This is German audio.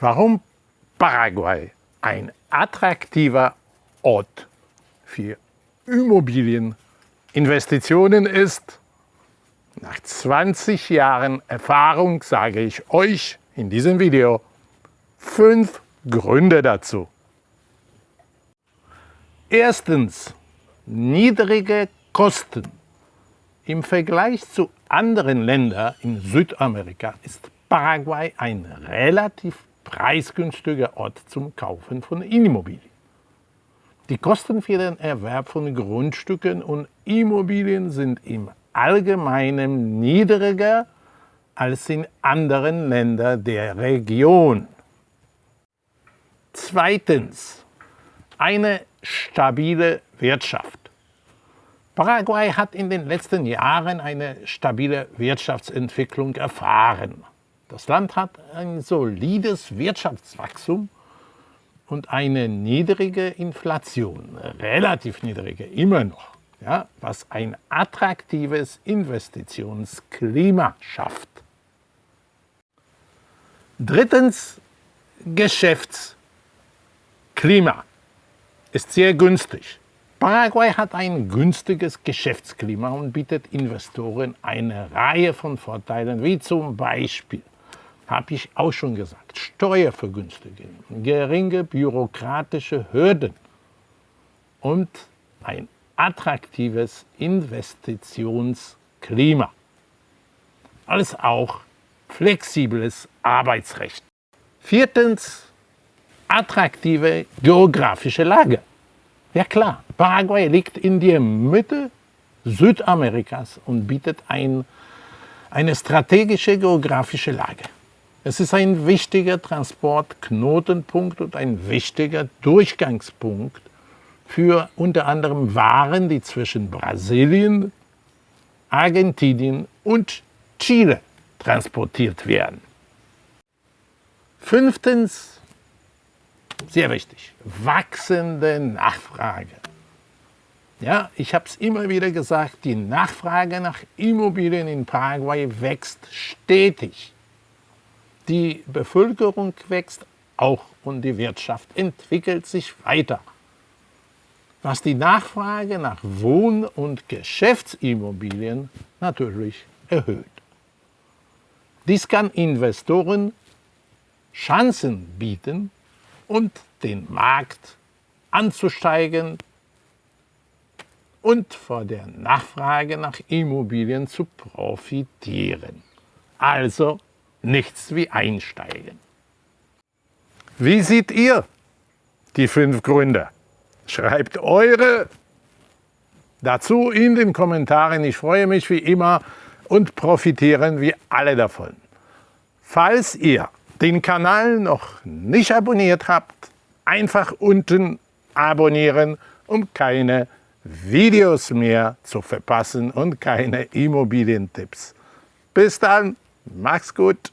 Warum Paraguay ein attraktiver Ort für Immobilieninvestitionen ist? Nach 20 Jahren Erfahrung sage ich euch in diesem Video fünf Gründe dazu. Erstens, niedrige Kosten. Im Vergleich zu anderen Ländern in Südamerika ist Paraguay ein relativ preisgünstiger Ort zum Kaufen von Immobilien. Die Kosten für den Erwerb von Grundstücken und Immobilien sind im Allgemeinen niedriger als in anderen Ländern der Region. Zweitens, eine stabile Wirtschaft. Paraguay hat in den letzten Jahren eine stabile Wirtschaftsentwicklung erfahren. Das Land hat ein solides Wirtschaftswachstum und eine niedrige Inflation, relativ niedrige immer noch, ja, was ein attraktives Investitionsklima schafft. Drittens, Geschäftsklima ist sehr günstig. Paraguay hat ein günstiges Geschäftsklima und bietet Investoren eine Reihe von Vorteilen, wie zum Beispiel habe ich auch schon gesagt, Steuervergünstigung, geringe bürokratische Hürden und ein attraktives Investitionsklima. Alles auch flexibles Arbeitsrecht. Viertens, attraktive geografische Lage. Ja klar, Paraguay liegt in der Mitte Südamerikas und bietet ein, eine strategische geografische Lage. Es ist ein wichtiger Transportknotenpunkt und ein wichtiger Durchgangspunkt für unter anderem Waren, die zwischen Brasilien, Argentinien und Chile transportiert werden. Fünftens, sehr wichtig, wachsende Nachfrage. Ja, ich habe es immer wieder gesagt, die Nachfrage nach Immobilien in Paraguay wächst stetig. Die Bevölkerung wächst auch und die Wirtschaft entwickelt sich weiter. Was die Nachfrage nach Wohn- und Geschäftsimmobilien natürlich erhöht. Dies kann Investoren Chancen bieten und den Markt anzusteigen und vor der Nachfrage nach Immobilien zu profitieren. Also nichts wie einsteigen. Wie seht ihr die fünf Gründe? Schreibt eure dazu in den Kommentaren. Ich freue mich wie immer und profitieren wir alle davon. Falls ihr den Kanal noch nicht abonniert habt, einfach unten abonnieren, um keine Videos mehr zu verpassen und keine Immobilientipps. Bis dann! Macht's gut!